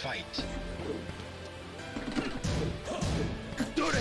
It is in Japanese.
fight. どれ